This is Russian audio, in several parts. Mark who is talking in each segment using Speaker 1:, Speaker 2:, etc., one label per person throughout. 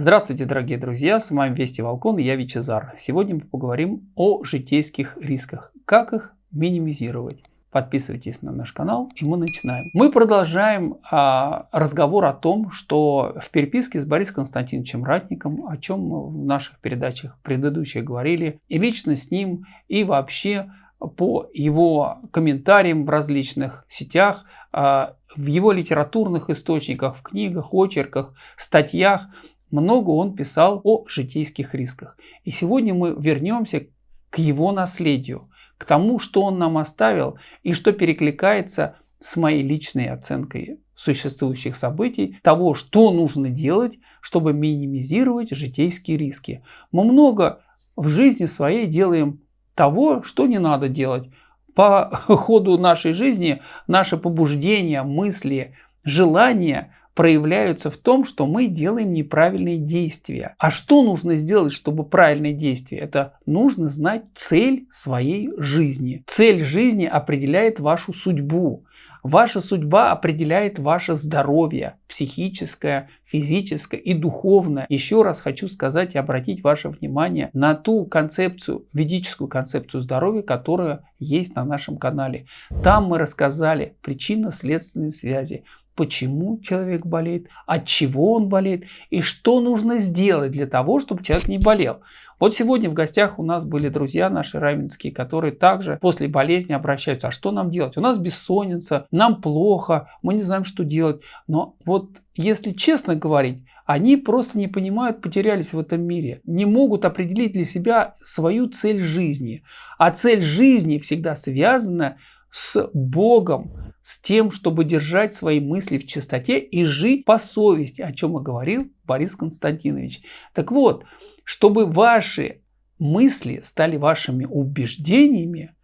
Speaker 1: Здравствуйте, дорогие друзья, с вами Вести Волкон я Вичезар. Сегодня мы поговорим о житейских рисках, как их минимизировать. Подписывайтесь на наш канал и мы начинаем. Мы продолжаем а, разговор о том, что в переписке с Борисом Константиновичем Ратником, о чем мы в наших передачах предыдущих говорили, и лично с ним, и вообще по его комментариям в различных сетях, а, в его литературных источниках, в книгах, очерках, статьях, много он писал о житейских рисках. И сегодня мы вернемся к его наследию, к тому, что он нам оставил и что перекликается с моей личной оценкой существующих событий, того, что нужно делать, чтобы минимизировать житейские риски. Мы много в жизни своей делаем того, что не надо делать. По ходу нашей жизни наши побуждения, мысли, желания проявляются в том, что мы делаем неправильные действия. А что нужно сделать, чтобы правильные действия? Это нужно знать цель своей жизни. Цель жизни определяет вашу судьбу. Ваша судьба определяет ваше здоровье, психическое, физическое и духовное. Еще раз хочу сказать и обратить ваше внимание на ту концепцию, ведическую концепцию здоровья, которая есть на нашем канале. Там мы рассказали причинно-следственные связи, почему человек болеет, от чего он болеет и что нужно сделать для того, чтобы человек не болел. Вот сегодня в гостях у нас были друзья наши равенские, которые также после болезни обращаются. А что нам делать? У нас бессонница, нам плохо, мы не знаем, что делать. Но вот если честно говорить, они просто не понимают, потерялись в этом мире, не могут определить для себя свою цель жизни. А цель жизни всегда связана с Богом, с тем, чтобы держать свои мысли в чистоте и жить по совести, о чем и говорил Борис Константинович. Так вот, чтобы ваши мысли стали вашими убеждениями,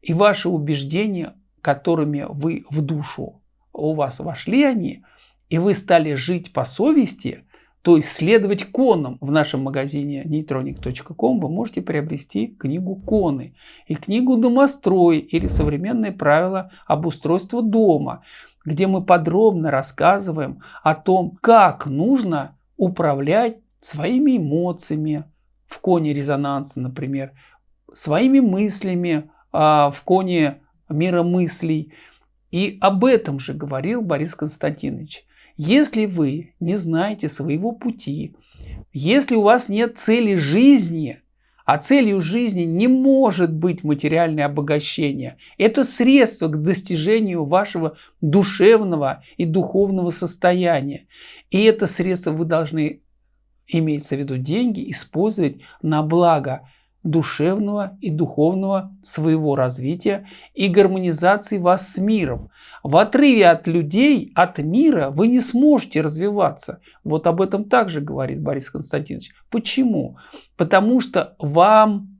Speaker 1: и ваши убеждения, которыми вы в душу, у вас вошли они, и вы стали жить по совести, то есть следовать конам. В нашем магазине neutronic.com вы можете приобрести книгу «Коны» и книгу «Домострой» или «Современные правила обустройства дома», где мы подробно рассказываем о том, как нужно управлять своими эмоциями в коне резонанса, например, своими мыслями а, в коне мира мыслей. И об этом же говорил Борис Константинович. Если вы не знаете своего пути, если у вас нет цели жизни, а целью жизни не может быть материальное обогащение. Это средство к достижению вашего душевного и духовного состояния. И это средство вы должны, имеется в виду деньги, использовать на благо душевного и духовного своего развития и гармонизации вас с миром. В отрыве от людей, от мира вы не сможете развиваться. Вот об этом также говорит Борис Константинович. Почему? Потому что вам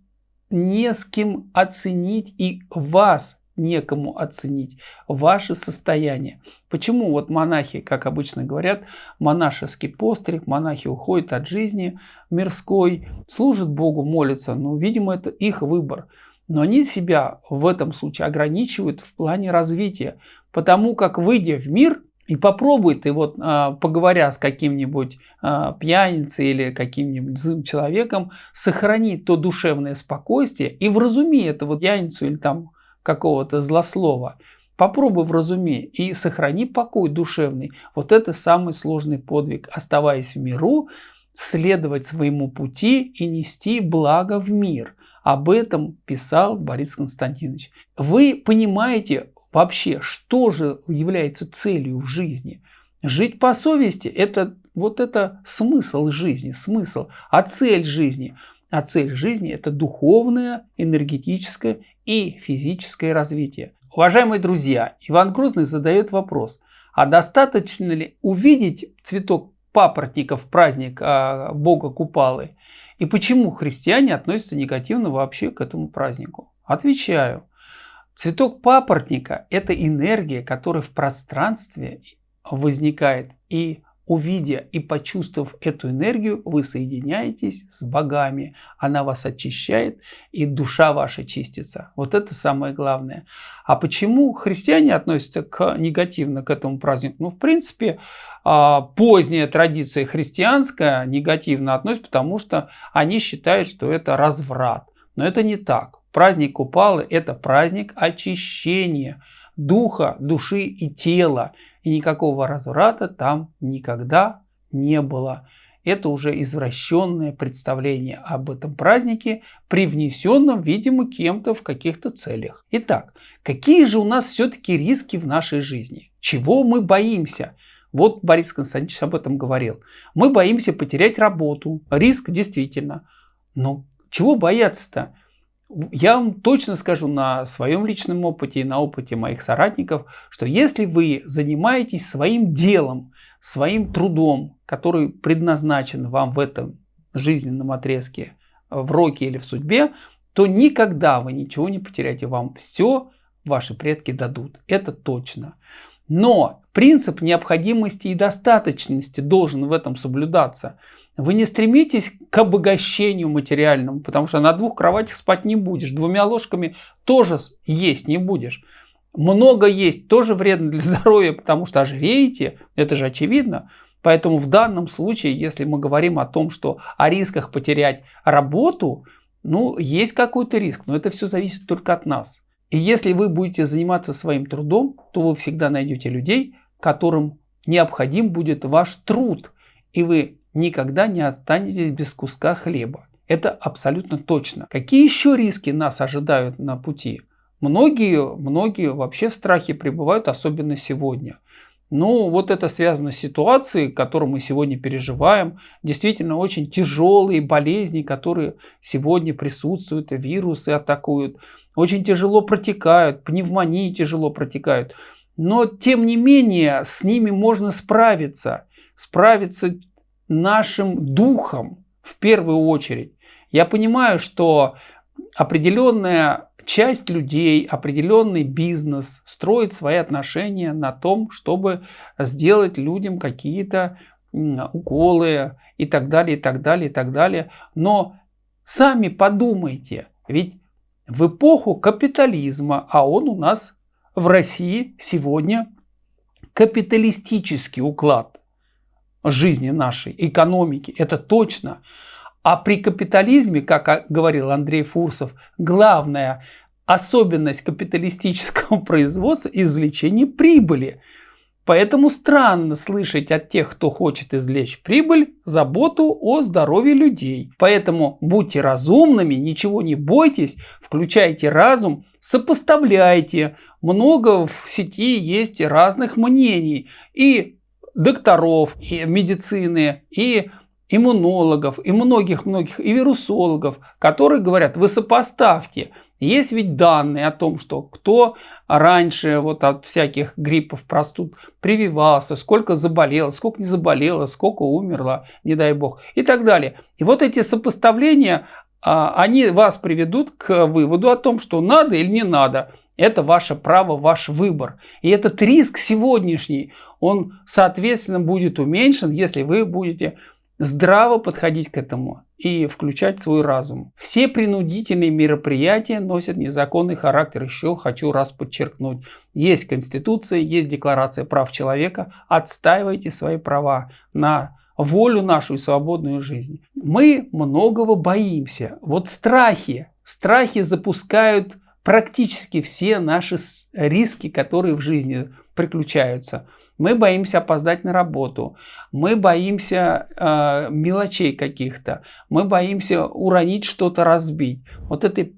Speaker 1: не с кем оценить и вас некому оценить ваше состояние. Почему вот монахи, как обычно говорят, монашеский постриг, монахи уходят от жизни мирской, служат Богу, молятся, ну, видимо, это их выбор. Но они себя в этом случае ограничивают в плане развития, потому как, выйдя в мир, и попробуй ты вот, а, поговоря с каким-нибудь а, пьяницей или каким-нибудь злым человеком, сохранить то душевное спокойствие и вразуми этого пьяницу или там какого-то злослова. Попробуй вразуми и сохрани покой душевный. Вот это самый сложный подвиг. Оставаясь в миру, следовать своему пути и нести благо в мир. Об этом писал Борис Константинович. Вы понимаете вообще, что же является целью в жизни? Жить по совести – это вот это смысл жизни, смысл, а цель жизни – а цель жизни – это духовное, энергетическое и физическое развитие. Уважаемые друзья, Иван Грозный задает вопрос, а достаточно ли увидеть цветок папоротника в праздник а, Бога Купалы? И почему христиане относятся негативно вообще к этому празднику? Отвечаю. Цветок папоротника – это энергия, которая в пространстве возникает и увидя и почувствовав эту энергию, вы соединяетесь с богами. Она вас очищает, и душа ваша чистится. Вот это самое главное. А почему христиане относятся к, негативно к этому празднику? Ну, в принципе, а, поздняя традиция христианская негативно относится, потому что они считают, что это разврат. Но это не так. Праздник Купалы – это праздник очищения духа, души и тела. И никакого разврата там никогда не было. Это уже извращенное представление об этом празднике, привнесенном, видимо, кем-то в каких-то целях. Итак, какие же у нас все-таки риски в нашей жизни? Чего мы боимся? Вот Борис Константинович об этом говорил. Мы боимся потерять работу. Риск действительно. Но чего бояться-то? Я вам точно скажу на своем личном опыте и на опыте моих соратников, что если вы занимаетесь своим делом, своим трудом, который предназначен вам в этом жизненном отрезке, в роке или в судьбе, то никогда вы ничего не потеряете. Вам все ваши предки дадут. Это точно. Но принцип необходимости и достаточности должен в этом соблюдаться. Вы не стремитесь к обогащению материальному, потому что на двух кроватях спать не будешь. Двумя ложками тоже есть не будешь. Много есть тоже вредно для здоровья, потому что ожиреете, это же очевидно. Поэтому в данном случае, если мы говорим о том, что о рисках потерять работу, ну, есть какой-то риск, но это все зависит только от нас. И если вы будете заниматься своим трудом, то вы всегда найдете людей, которым необходим будет ваш труд, и вы никогда не останетесь без куска хлеба. Это абсолютно точно. Какие еще риски нас ожидают на пути? Многие, многие вообще в страхе пребывают, особенно сегодня. Ну, вот это связано с ситуацией, которую мы сегодня переживаем. Действительно, очень тяжелые болезни, которые сегодня присутствуют, вирусы атакуют. Очень тяжело протекают, пневмонии тяжело протекают. Но, тем не менее, с ними можно справиться. Справиться нашим духом в первую очередь. Я понимаю, что определенная часть людей, определенный бизнес строит свои отношения на том, чтобы сделать людям какие-то уколы и так далее, и так далее, и так далее. Но сами подумайте, ведь в эпоху капитализма, а он у нас в России сегодня капиталистический уклад жизни нашей, экономики, это точно. А при капитализме, как говорил Андрей Фурсов, главная особенность капиталистического производства – извлечение прибыли. Поэтому странно слышать от тех, кто хочет извлечь прибыль, заботу о здоровье людей. Поэтому будьте разумными, ничего не бойтесь, включайте разум, сопоставляйте. Много в сети есть разных мнений. И докторов, и медицины, и иммунологов, и многих-многих, и вирусологов, которые говорят, вы сопоставьте. Есть ведь данные о том, что кто раньше вот от всяких гриппов, простуд прививался, сколько заболело, сколько не заболело, сколько умерло, не дай бог, и так далее. И вот эти сопоставления, а, они вас приведут к выводу о том, что надо или не надо. Это ваше право, ваш выбор. И этот риск сегодняшний, он, соответственно, будет уменьшен, если вы будете здраво подходить к этому и включать свой разум. Все принудительные мероприятия носят незаконный характер. Еще хочу раз подчеркнуть. Есть Конституция, есть Декларация прав человека. Отстаивайте свои права на волю нашу и свободную жизнь. Мы многого боимся. Вот страхи. Страхи запускают практически все наши риски, которые в жизни приключаются. Мы боимся опоздать на работу, мы боимся э, мелочей каких-то, мы боимся уронить что-то, разбить. Вот это,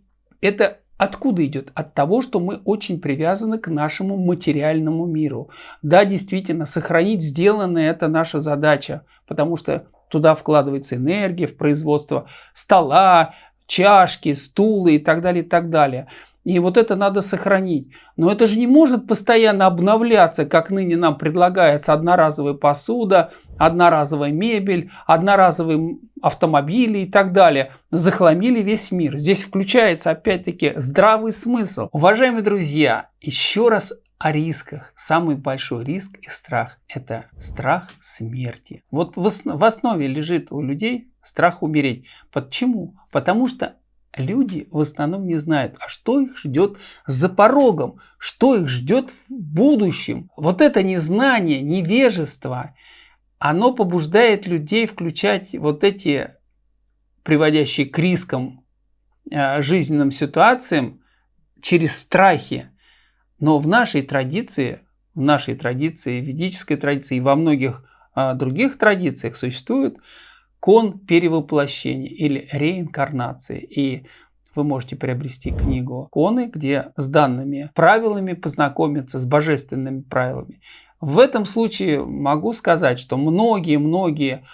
Speaker 1: это откуда идет? От того, что мы очень привязаны к нашему материальному миру. Да, действительно, сохранить сделанное – это наша задача, потому что туда вкладывается энергия в производство стола, чашки, стулы и так далее, и так далее. И вот это надо сохранить. Но это же не может постоянно обновляться, как ныне нам предлагается одноразовая посуда, одноразовая мебель, одноразовые автомобили и так далее. Захламили весь мир. Здесь включается опять-таки здравый смысл. Уважаемые друзья, еще раз о рисках. Самый большой риск и страх – это страх смерти. Вот в основе лежит у людей страх умереть. Почему? Потому что люди в основном не знают, а что их ждет за порогом, что их ждет в будущем. Вот это незнание, невежество, оно побуждает людей включать вот эти приводящие к рискам э, жизненным ситуациям через страхи. Но в нашей традиции, в нашей традиции, ведической традиции и во многих а, других традициях существует кон перевоплощения или реинкарнации. И вы можете приобрести книгу «Коны», где с данными правилами познакомиться, с божественными правилами. В этом случае могу сказать, что многие-многие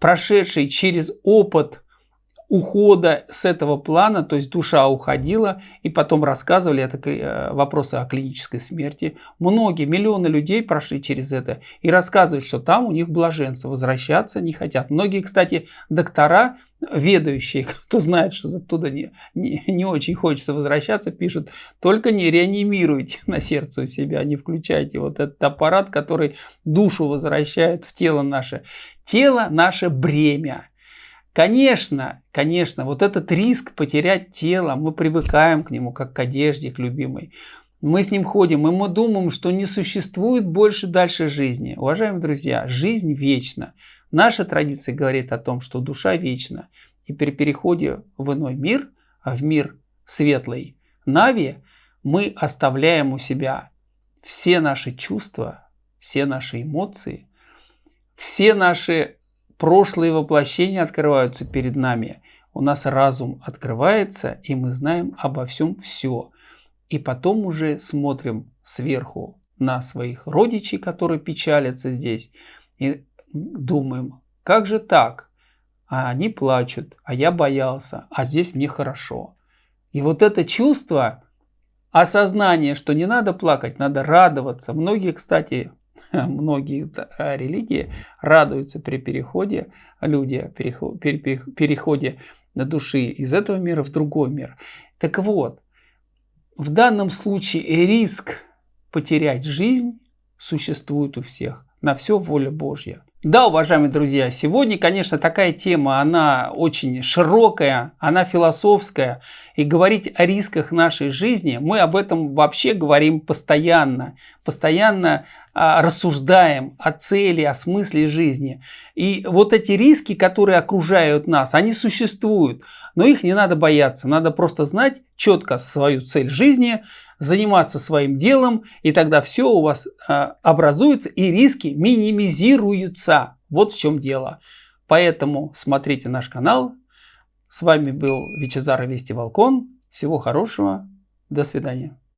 Speaker 1: прошедшие через опыт ухода с этого плана, то есть душа уходила, и потом рассказывали, это э, вопросы о клинической смерти. Многие, миллионы людей прошли через это и рассказывают, что там у них блаженство, возвращаться не хотят. Многие, кстати, доктора, ведающие, кто знает, что оттуда не, не, не очень хочется возвращаться, пишут, только не реанимируйте на сердце у себя, не включайте вот этот аппарат, который душу возвращает в тело наше. Тело наше бремя. Конечно, конечно, вот этот риск потерять тело, мы привыкаем к нему, как к одежде, к любимой. Мы с ним ходим, и мы думаем, что не существует больше дальше жизни. Уважаемые друзья, жизнь вечна. Наша традиция говорит о том, что душа вечна. И при переходе в иной мир, а в мир светлый, Нави, мы оставляем у себя все наши чувства, все наши эмоции, все наши прошлые воплощения открываются перед нами. У нас разум открывается, и мы знаем обо всем все. И потом уже смотрим сверху на своих родичей, которые печалятся здесь, и думаем, как же так? А они плачут, а я боялся, а здесь мне хорошо. И вот это чувство, осознание, что не надо плакать, надо радоваться. Многие, кстати, многие а, религии радуются при переходе, люди переходе на души из этого мира в другой мир. Так вот, в данном случае риск потерять жизнь существует у всех. На все воля Божья. Да, уважаемые друзья, сегодня, конечно, такая тема, она очень широкая, она философская. И говорить о рисках нашей жизни, мы об этом вообще говорим постоянно. Постоянно а, рассуждаем о цели, о смысле жизни. И вот эти риски, которые окружают нас, они существуют. Но их не надо бояться. Надо просто знать четко свою цель жизни, заниматься своим делом, и тогда все у вас э, образуется, и риски минимизируются. Вот в чем дело. Поэтому смотрите наш канал. С вами был Вичезар Вести Волкон. Всего хорошего. До свидания.